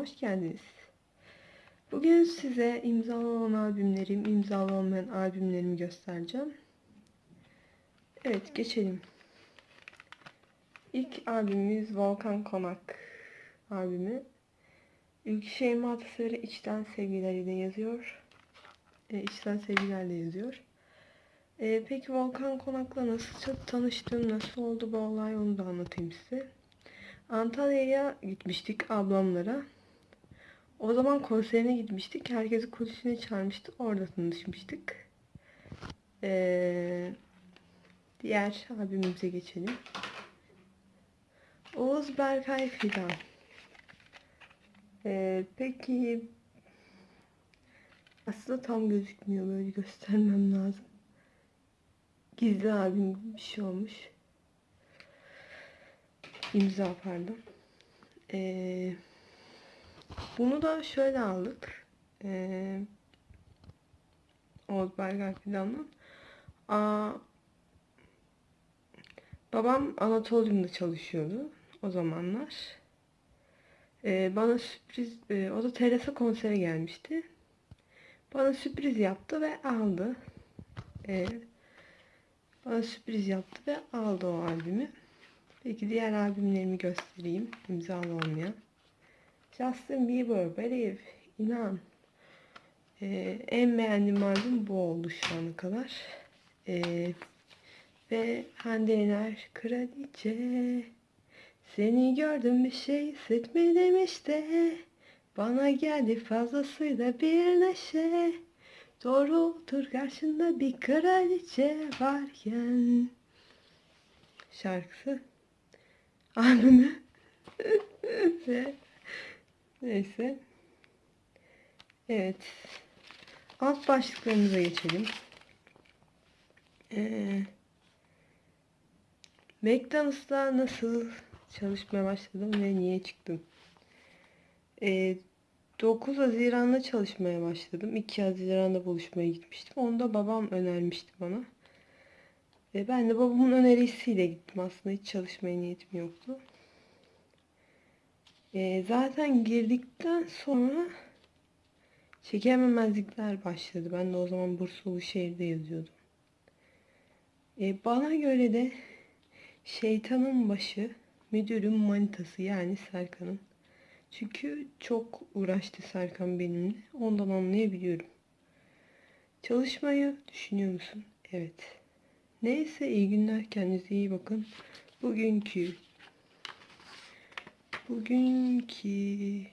hoş geldiniz. Bugün size imzalı olan albümlerim, imzalı olmayan albümlerimi göstereceğim. Evet, geçelim. İlk albümümüz Volkan Konak albümü. Ülke Şeyma Atasarı içten sevgileriyle yazıyor. E, içten sevgilerle yazıyor. E, peki Volkan Konak'la nasıl tanıştım, nasıl oldu bu olay onu da anlatayım size. Antalya'ya gitmiştik ablamlara. O zaman konserine gitmiştik. Herkesi kulisine çağırmıştı. Orada tanışmıştık. Ee, diğer abimize geçelim. Oğuz Berkay Fidan. Ee, peki aslında tam gözükmüyor. Böyle göstermem lazım. Gizli abim bir şey olmuş. İmza pardon. Ee, bunu da şöyle aldık. Ee, Oğuz Berger filandan. Aa, babam Anatolium'da çalışıyordu o zamanlar. Ee, bana sürpriz, e, o da Teresa konsere gelmişti. Bana sürpriz yaptı ve aldı. Ee, bana sürpriz yaptı ve aldı o albümü. Peki diğer albümlerimi göstereyim. İmzalı olmayan. Justin Bieber, Believe, İnan. Ee, en beğendiğim albüm bu oldu şu ana kadar. Ee, ve Hande Yener, Kraliçe. Seni gördüm bir şey hissetmedim işte. Bana geldi fazlasıyla bir neşe. Doğru otur karşında bir kraliçe varken. Şarkısı albümü. Ve neyse. Evet. Alt başlıklarımıza geçelim. Ee, McDonald's'ta nasıl çalışmaya başladım ve niye çıktım? Ee, 9 Haziran'da çalışmaya başladım. 2 Haziran'da buluşmaya gitmiştim. Onu da babam önermişti bana ve ben de babamın önerisiyle gittim aslında. Hiç çalışmaya niyetim yoktu. E, zaten girdikten sonra çekememezlikler başladı. Ben de o zaman Bursulu şehirde yazıyordum. E, bana göre de şeytanın başı müdürün manitası yani Serkan'ın. Çünkü çok uğraştı Serkan benimle. Ondan anlayabiliyorum. Çalışmayı düşünüyor musun? Evet. Neyse iyi günler. Kendinize iyi bakın. Bugünkü bugünkü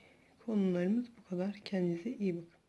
konularımız bu kadar. Kendinize iyi bakın.